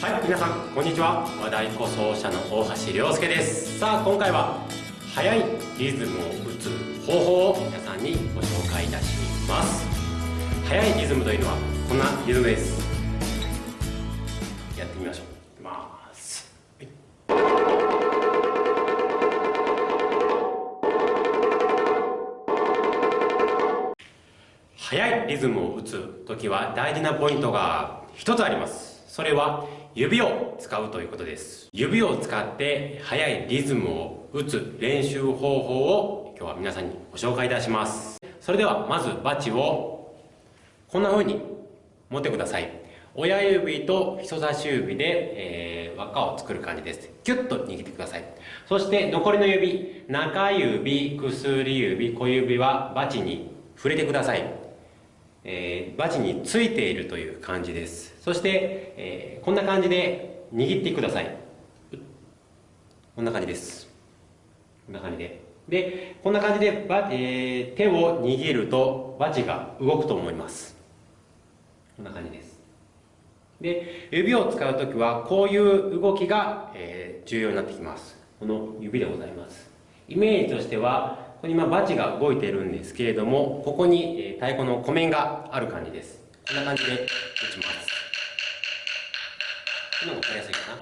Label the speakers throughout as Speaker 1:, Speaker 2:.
Speaker 1: はい皆さんこんにちは。和太鼓奏者の大橋亮介です。さあ今回は速いリズムを打つ方法を皆さんにご紹介いたします。速いリズムというのはこんなリズムです。やってみましょう。いきます、はい。速いリズムを打つ時は大事なポイントが一つあります。それは指を使うということです。指を使って速いリズムを打つ練習方法を今日は皆さんにご紹介いたします。それではまずバチをこんな風に持ってください。親指と人差し指で、えー、輪っかを作る感じです。キュッと握ってください。そして残りの指中指薬指小指はバチに触れてください。えー、バチについているという感じです。そして、えー、こんな感じで握ってください。こんな感じです。こんな感じで。でこんな感じでバ、えー、手を握るとバチが動くと思います。こんな感じです。で指を使う時はこういう動きが、えー、重要になってきます。この指でございます。イメージとしてはここに今バチが動いているんですけれどもここに、え、太鼓の湖面がある感じです。こんな感じで打ちます。こんなの分かりやすいかな？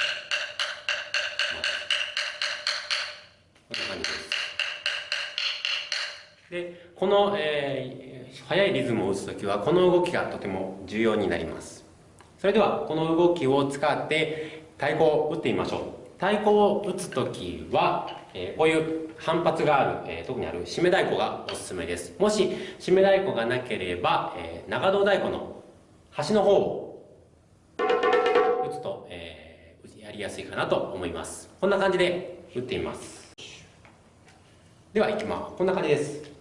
Speaker 1: こんな感じです。でこの、えー、速いリズムを打つ時はこの動きがとても重要になります。それではこの動きを使って太鼓を打ってみましょう。太鼓を打つ時は、えー、こういう反発がある、えー、特にある締め太鼓がおすすめです。もし締め太鼓がなければ、えー、長胴太鼓の端の方を打つと、えー、やりやすいかなと思います。こんな感じで打ってみます。ではいきます。こんな感じです。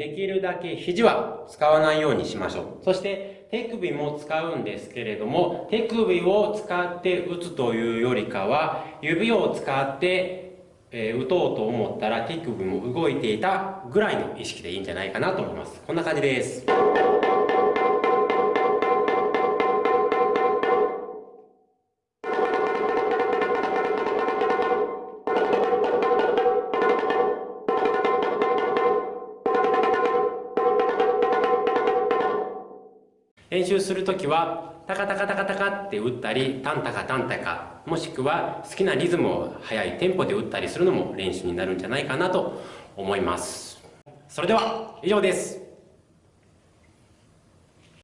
Speaker 1: できるだけ肘は使わないようにしましょう。そして手首も使うんですけれども、手首を使って打つというよりかは、指を使って、え、打とうと思ったら手首も動いていたぐらいの意識でいいんじゃないかなと思います。こんな感じです。練習するときはタカタカタカタカって打ったりタンタカタンタカもしくは好きなリズムを速いテンポで打ったりするのも練習になるんじゃないかなと思います。それでは以上です。